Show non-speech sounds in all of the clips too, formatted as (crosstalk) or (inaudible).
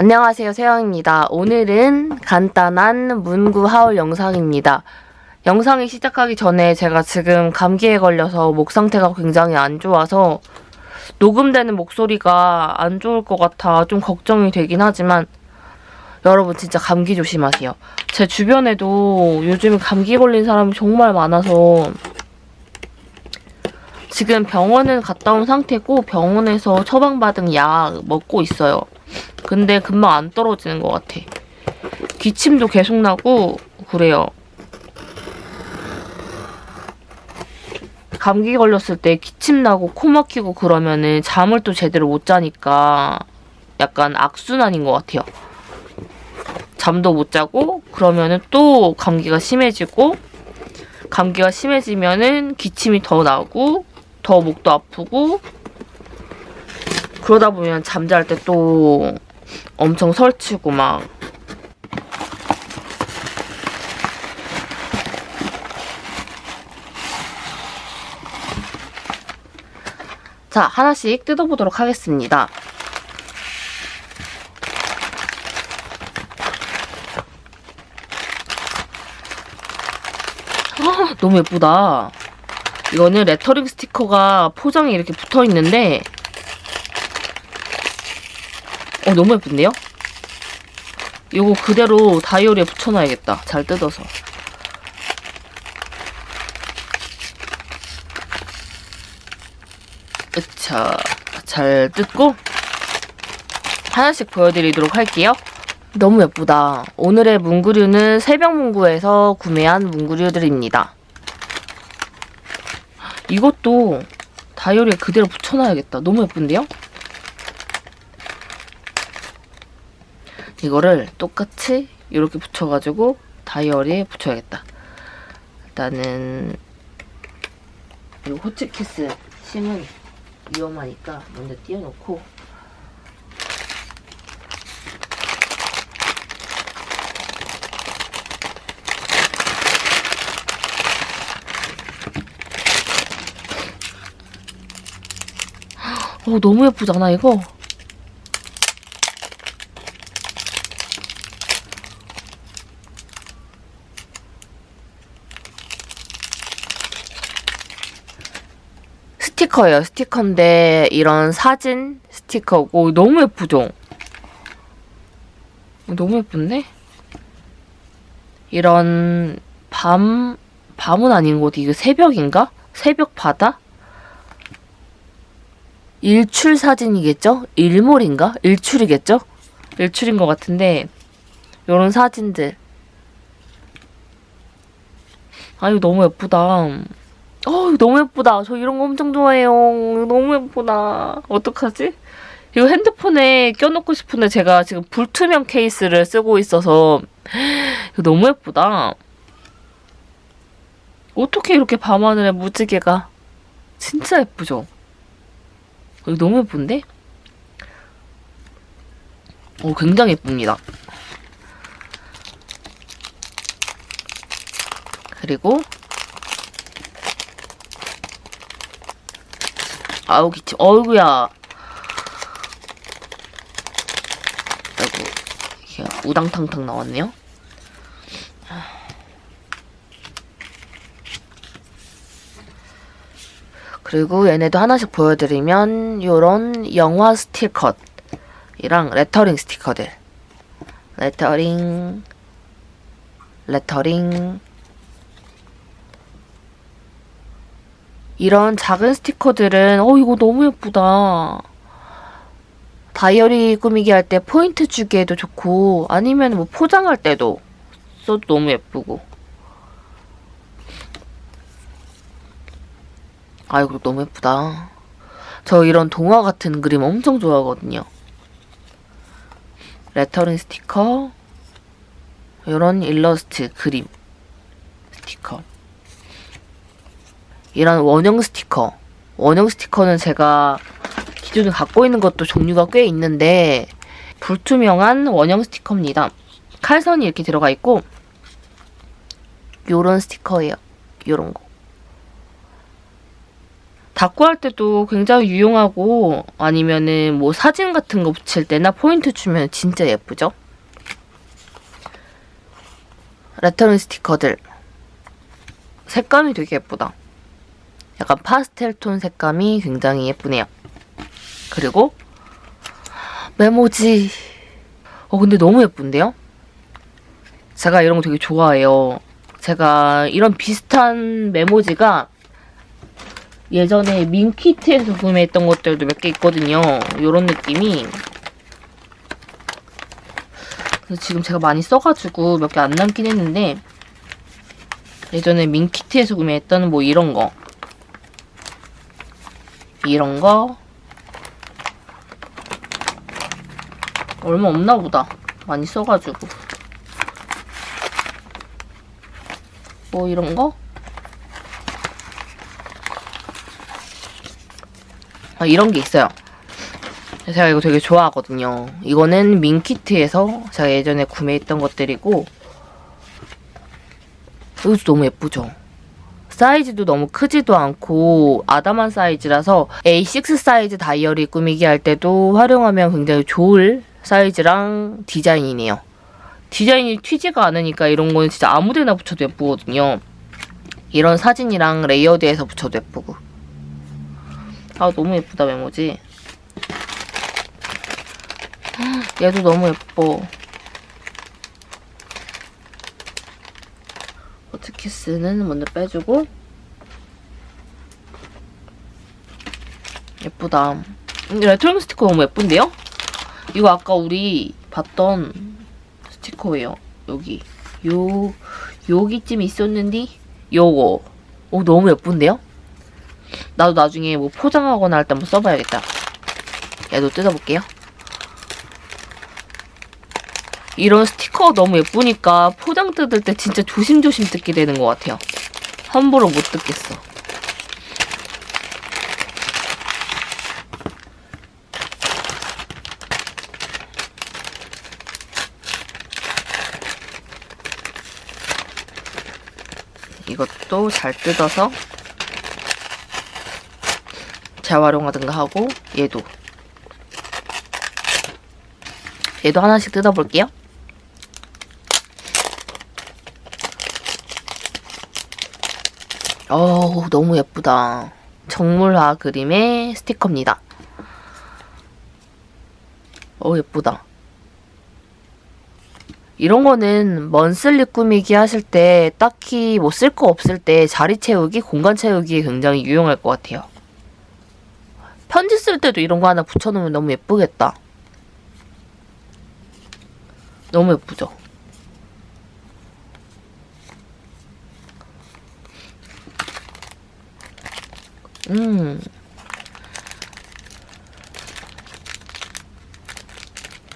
안녕하세요 세영입니다. 오늘은 간단한 문구 하울 영상입니다. 영상이 시작하기 전에 제가 지금 감기에 걸려서 목 상태가 굉장히 안 좋아서 녹음되는 목소리가 안 좋을 것 같아 좀 걱정이 되긴 하지만 여러분 진짜 감기 조심하세요. 제 주변에도 요즘 감기 걸린 사람이 정말 많아서 지금 병원은 갔다 온 상태고 병원에서 처방받은 약 먹고 있어요. 근데 금방 안 떨어지는 것 같아. 기침도 계속 나고 그래요. 감기 걸렸을 때 기침 나고 코 막히고 그러면은 잠을 또 제대로 못 자니까 약간 악순환인 것 같아요. 잠도 못 자고 그러면은 또 감기가 심해지고 감기가 심해지면은 기침이 더 나고 더 목도 아프고 그러다 보면 잠잘 때 또 엄청 설치고 막 자, 하나씩 뜯어보도록 하겠습니다. 아, 너무 예쁘다. 이거는 레터링 스티커가 포장이 이렇게 붙어 있는데 어 너무 예쁜데요? 이거 그대로 다이어리에 붙여놔야겠다. 잘 뜯어서. 으차 잘 뜯고 하나씩 보여드리도록 할게요. 너무 예쁘다. 오늘의 문구류는 새벽문구에서 구매한 문구류들입니다. 이것도 다이어리에 그대로 붙여놔야겠다. 너무 예쁜데요? 이거를 똑같이 이렇게 붙여가지고 다이어리에 붙여야겠다. 일단은 이 호치키스 심은 위험하니까 먼저 띄워놓고 어, 너무 예쁘잖아, 이거. 스티커예요. 스티커인데 이런 사진 스티커고 너무 예쁘죠? 너무 예쁜데? 이런 밤 밤은 아닌 것 같아. 이거 새벽인가? 새벽 바다? 일출 사진이겠죠? 일몰인가? 일출이겠죠? 일출인 것 같은데 이런 사진들 아 이거 너무 예쁘다 어 너무 예쁘다 저 이런 거 엄청 좋아해요 너무 예쁘다 어떡하지? 이거 핸드폰에 껴놓고 싶은데 제가 지금 불투명 케이스를 쓰고 있어서 이거 너무 예쁘다 어떻게 이렇게 밤하늘에 무지개가 진짜 예쁘죠? 이거 너무 예쁜데? 오, 굉장히 예쁩니다. 그리고 아우 기침 어이구야. 아이고 우당탕탕 나왔네요. 그리고 얘네도 하나씩 보여드리면 요런 영화 스티커이랑 레터링 스티커들. 레터링 레터링 이런 작은 스티커들은 어 이거 너무 예쁘다 다이어리 꾸미기 할 때 포인트 주기에도 좋고 아니면 뭐 포장할 때도 써도 너무 예쁘고 아이고 너무 예쁘다. 저 이런 동화 같은 그림 엄청 좋아하거든요. 레터링 스티커 이런 일러스트 그림 스티커 이런 원형 스티커 원형 스티커는 제가 기존에 갖고 있는 것도 종류가 꽤 있는데 불투명한 원형 스티커입니다. 칼선이 이렇게 들어가 있고 요런 스티커예요. 요런 거. 닦고 할 때도 굉장히 유용하고 아니면은 뭐 사진 같은 거 붙일 때나 포인트 주면 진짜 예쁘죠? 레터링 스티커들 색감이 되게 예쁘다. 약간 파스텔 톤 색감이 굉장히 예쁘네요. 그리고 메모지. 어 근데 너무 예쁜데요? 제가 이런 거 되게 좋아해요. 제가 이런 비슷한 메모지가 예전에 민키트에서 구매했던 것들도 몇 개 있거든요. 이런 느낌이. 그래서 지금 제가 많이 써가지고 몇 개 안 남긴 했는데 예전에 민키트에서 구매했던 뭐 이런 거 이런 거 얼마 없나 보다. 많이 써가지고 뭐 이런 거 아, 이런 게 있어요. 제가 이거 되게 좋아하거든요. 이거는 민키트에서 제가 예전에 구매했던 것들이고 이것도 너무 예쁘죠? 사이즈도 너무 크지도 않고 아담한 사이즈라서 A6 사이즈 다이어리 꾸미기 할 때도 활용하면 굉장히 좋을 사이즈랑 디자인이네요. 디자인이 튀지가 않으니까 이런 거는 진짜 아무데나 붙여도 예쁘거든요. 이런 사진이랑 레이어드해서 붙여도 예쁘고. 아 너무 예쁘다 메모지. 얘도 너무 예뻐. 버트키스는 먼저 빼주고 예쁘다. 음, 레트로 스티커 너무 예쁜데요? 이거 아까 우리 봤던 스티커예요. 여기 요 여기쯤 있었는데 요거 오 너무 예쁜데요? 나도 나중에 뭐 포장하거나 할 때 한번 써봐야겠다. 얘도 뜯어볼게요. 이런 스티커가 너무 예쁘니까 포장 뜯을 때 진짜 조심조심 뜯게 되는 것 같아요. 함부로 못 뜯겠어. 이것도 잘 뜯어서 재활용하든가 하고 얘도 얘도 하나씩 뜯어볼게요. 어우 너무 예쁘다. 정물화 그림의 스티커입니다. 어 예쁘다. 이런 거는 먼슬리 꾸미기 하실 때 딱히 뭐 쓸 거 없을 때 자리 채우기, 공간 채우기에 굉장히 유용할 것 같아요. 편지 쓸 때도 이런 거 하나 붙여놓으면 너무 예쁘겠다. 너무 예쁘죠? 음.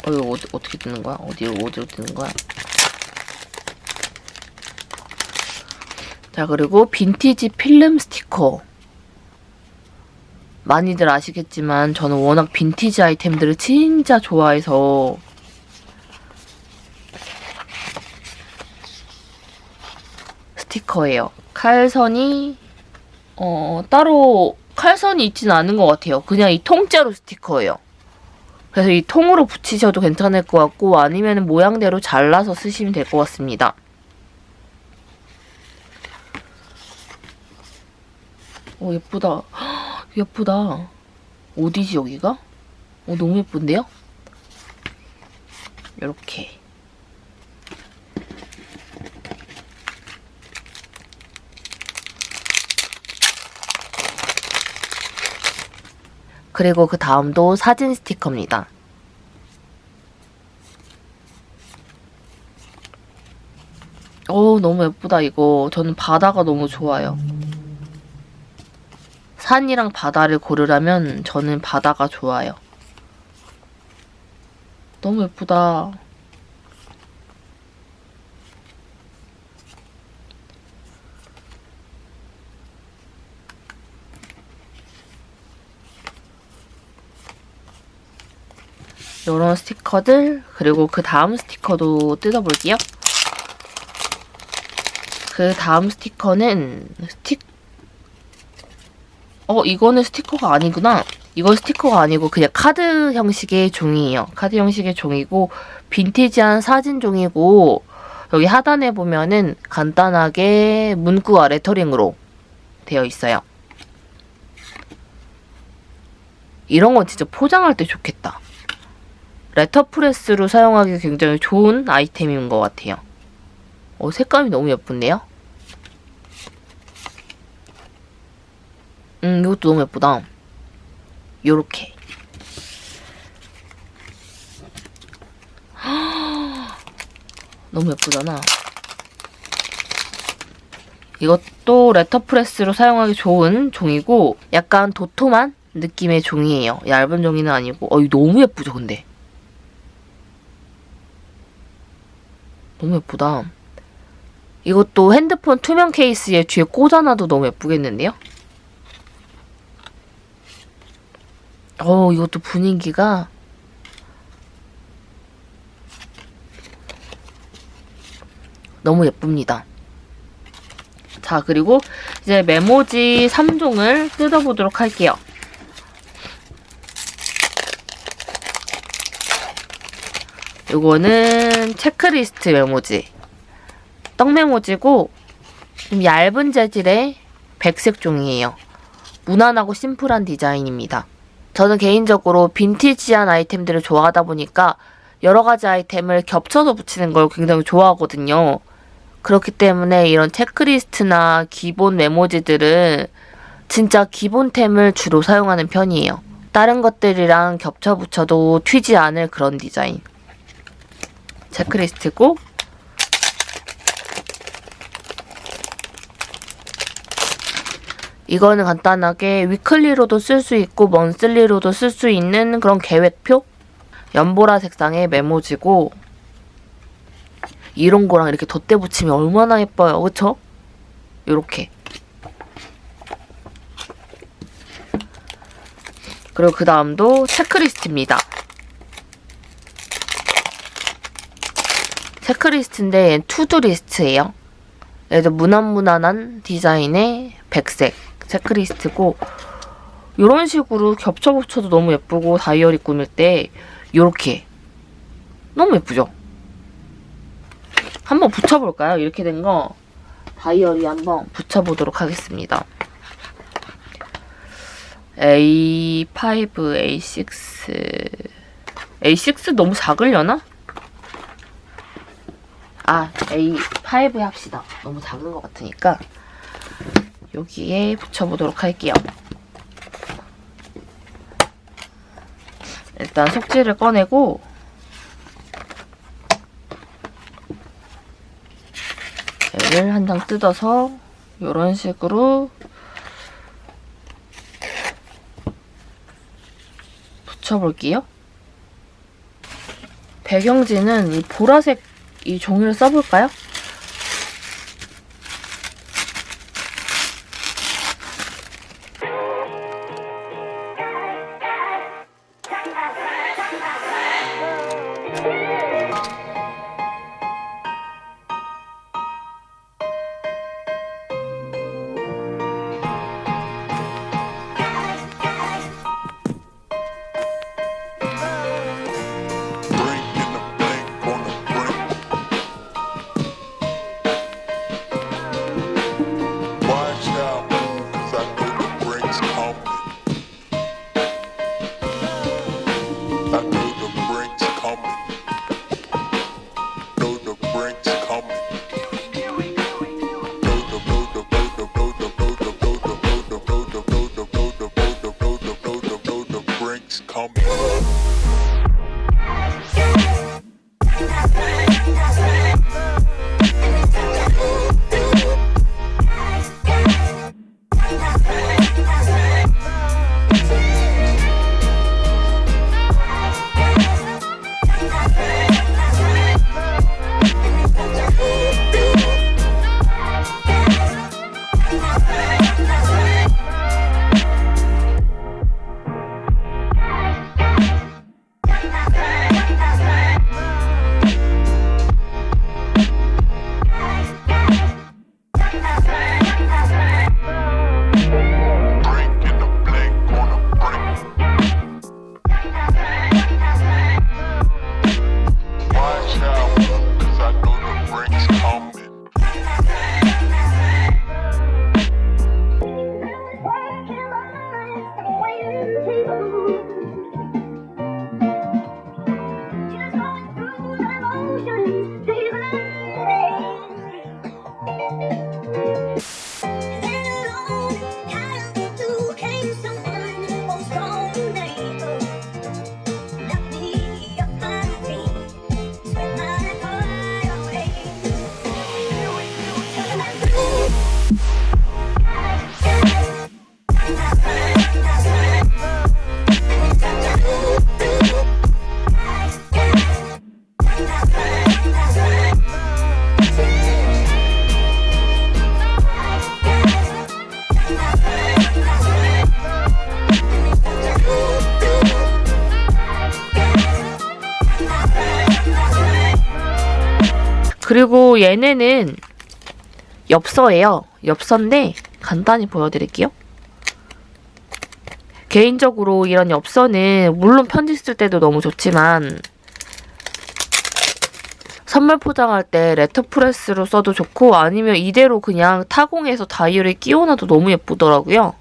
어, 이거 어디, 어떻게 뜨는 거야? 어디로, 어디로 뜨는 거야? 자, 그리고 빈티지 필름 스티커. 많이들 아시겠지만 저는 워낙 빈티지 아이템들을 진짜 좋아해서 스티커예요. 칼선이 어, 따로 칼선이 있지는 않은 것 같아요. 그냥 이 통째로 스티커예요. 그래서 이 통으로 붙이셔도 괜찮을 것 같고 아니면 모양대로 잘라서 쓰시면 될 것 같습니다. 오 예쁘다. 예쁘다. 어디지 여기가? 어 너무 예쁜데요? 이렇게. 그리고 그 다음도 사진 스티커입니다. 오 너무 예쁘다 이거. 저는 바다가 너무 좋아요. 산이랑 바다를 고르라면 저는 바다가 좋아요. 너무 예쁘다. 이런 스티커들 그리고 그 다음 스티커도 뜯어볼게요. 그 다음 스티커는 스틱 어, 이거는 스티커가 아니구나. 이건 스티커가 아니고 그냥 카드 형식의 종이에요. 카드 형식의 종이고 빈티지한 사진 종이고 여기 하단에 보면은 간단하게 문구와 레터링으로 되어 있어요. 이런 건 진짜 포장할 때 좋겠다. 레터프레스로 사용하기 굉장히 좋은 아이템인 것 같아요. 어, 색감이 너무 예쁜데요? 음, 이것도 너무 예쁘다. 요렇게. (gasps) 너무 예쁘잖아. 이것도 레터프레스로 사용하기 좋은 종이고 약간 도톰한 느낌의 종이에요. 얇은 종이는 아니고 어, 이거 너무 예쁘죠, 근데. 너무 예쁘다. 이것도 핸드폰 투명 케이스에 뒤에 꽂아놔도 너무 예쁘겠는데요? 어, 이것도 분위기가 너무 예쁩니다. 자, 그리고 이제 메모지 3종을 뜯어보도록 할게요. 이거는 체크리스트 메모지. 떡 메모지고 좀 얇은 재질의 백색 종이에요. 무난하고 심플한 디자인입니다. 저는 개인적으로 빈티지한 아이템들을 좋아하다 보니까 여러 가지 아이템을 겹쳐서 붙이는 걸 굉장히 좋아하거든요. 그렇기 때문에 이런 체크리스트나 기본 메모지들은 진짜 기본템을 주로 사용하는 편이에요. 다른 것들이랑 겹쳐 붙여도 튀지 않을 그런 디자인. 체크리스트고 이거는 간단하게 위클리로도 쓸 수 있고 먼슬리로도 쓸 수 있는 그런 계획표? 연보라 색상의 메모지고 이런 거랑 이렇게 덧대 붙이면 얼마나 예뻐요. 그쵸? 요렇게. 그리고 그 다음도 체크리스트입니다. 체크리스트인데 투두리스트예요. 얘도 무난무난한 디자인의 백색 체크리스트고 이런 식으로 겹쳐 붙여도 너무 예쁘고 다이어리 꾸밀 때 이렇게 너무 예쁘죠? 한번 붙여볼까요? 이렇게 된 거 다이어리 한번 붙여보도록 하겠습니다. A5, A6 A6 너무 작으려나? 아, A5 합시다. 너무 작은 것 같으니까 여기에 붙여보도록 할게요. 일단 속지를 꺼내고 얘를 한 장 뜯어서 이런 식으로 붙여볼게요. 배경지는 이 보라색 이 종이를 써볼까요? 그리고 얘네는 엽서예요. 엽서인데 간단히 보여드릴게요. 개인적으로 이런 엽서는 물론 편지 쓸 때도 너무 좋지만 선물 포장할 때 레터프레스로 써도 좋고 아니면 이대로 그냥 타공해서 다이어리에 끼워놔도 너무 예쁘더라고요.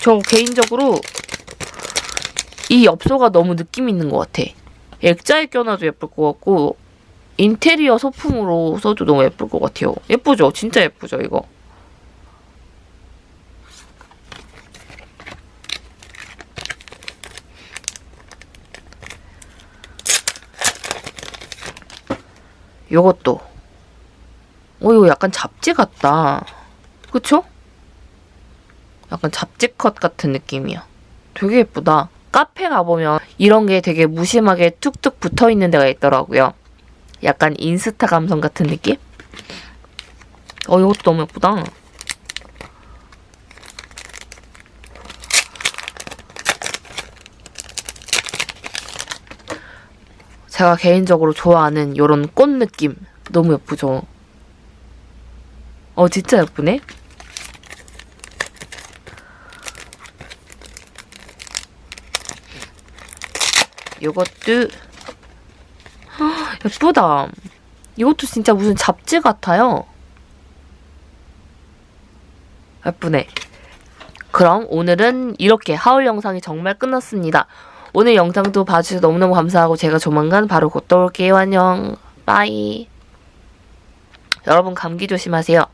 저 개인적으로 이 엽서가 너무 느낌 있는 것 같아. 액자에 껴놔도 예쁠 것 같고 인테리어 소품으로 써도 너무 예쁠 것 같아요. 예쁘죠? 진짜 예쁘죠, 이거? 요것도. 어, 이거 약간 잡지 같다. 그쵸? 약간 잡지 컷 같은 느낌이야. 되게 예쁘다. 카페 가보면 이런 게 되게 무심하게 툭툭 붙어 있는 데가 있더라고요. 약간 인스타 감성 같은 느낌? 어, 이것도 너무 예쁘다. 제가 개인적으로 좋아하는 이런 꽃 느낌. 너무 예쁘죠? 어, 진짜 예쁘네? 요것도 헉, 예쁘다. 이것도 진짜 무슨 잡지 같아요. 예쁘네. 그럼 오늘은 이렇게 하울 영상이 정말 끝났습니다. 오늘 영상도 봐주셔서 너무너무 감사하고 제가 조만간 바로 곧또 올게요. 안녕. 빠이. 여러분 감기 조심하세요.